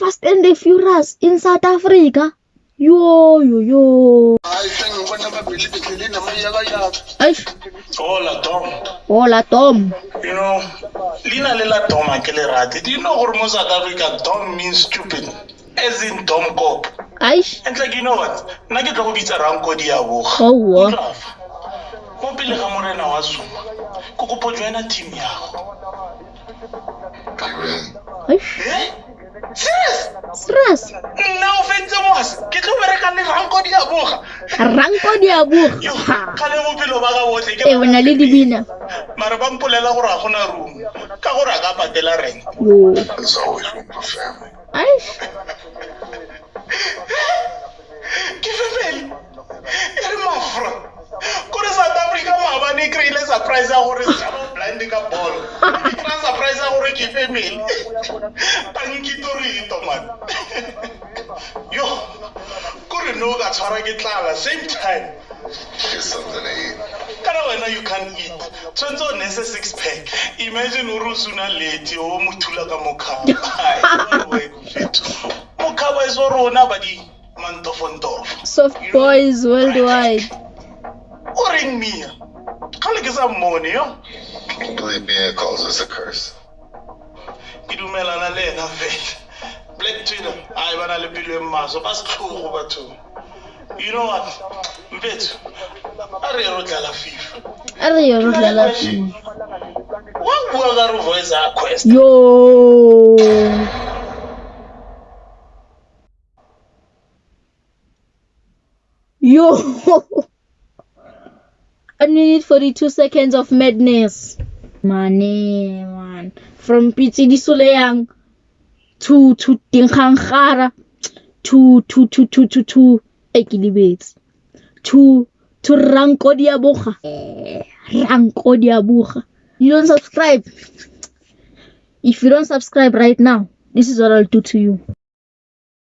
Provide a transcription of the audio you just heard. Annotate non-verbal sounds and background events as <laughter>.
Fast and the Furious in South Africa. Yo, yo, yo. Hola, Tom. hola Tom. You know, Lina Lela Tom Akelerati. Do you know what most South Africa Tom means stupid? As in Tom Cop. Eish, And like, you know what? Na ke tlo go bitsa ranko diabo. oh, what? Mo pele ga morena wa Zuma. Ko kopo joina team ya. Eish, Eh? Stress. Nna o fentse mos. Ke tlo bereka le ranko diaboga. Ranko di Yo, abuga. ka le bophelo ba ka botlhe ke Eh, o na le dibina. mare ba mpolela gore a gona room ka gore a ka patela rent Yo. there's always room for family ke femele e re mafra kore south africa maabane e kry-ile surprise ya gore <laughs> jalo blind ka bolo ke kry surprise gore ke femele tankitorito man yo kore no ka tshwara ke tlala same time. Kana wena you can eat. Tshwanetse o nese six pack. Imagine ore o suna leti o mo thula ka mokhaba. Mokhaba e so rona ba di mantofontofo. Soft boys worldwide. o reng mia kgale ke sa mmone yo believe me calls us a curse. Ke dumelana le ena fela black twitter ai ba na le pelo e maso ba setlhogo bathong you know what mpetso a re ye ro tlala fifa. A re yo re dlala FIFA. wa bua ka voice a quest. Yo. Yo. <laughs> I need 42 seconds of madness. Mane, man. From Piti di Soleang to to Dinkhangara to to to to to to Ekilibets to to Ranko Diabucha. Eh, Ranko Diabucha. You don't subscribe. If you don't subscribe right now, this is what I'll do to you.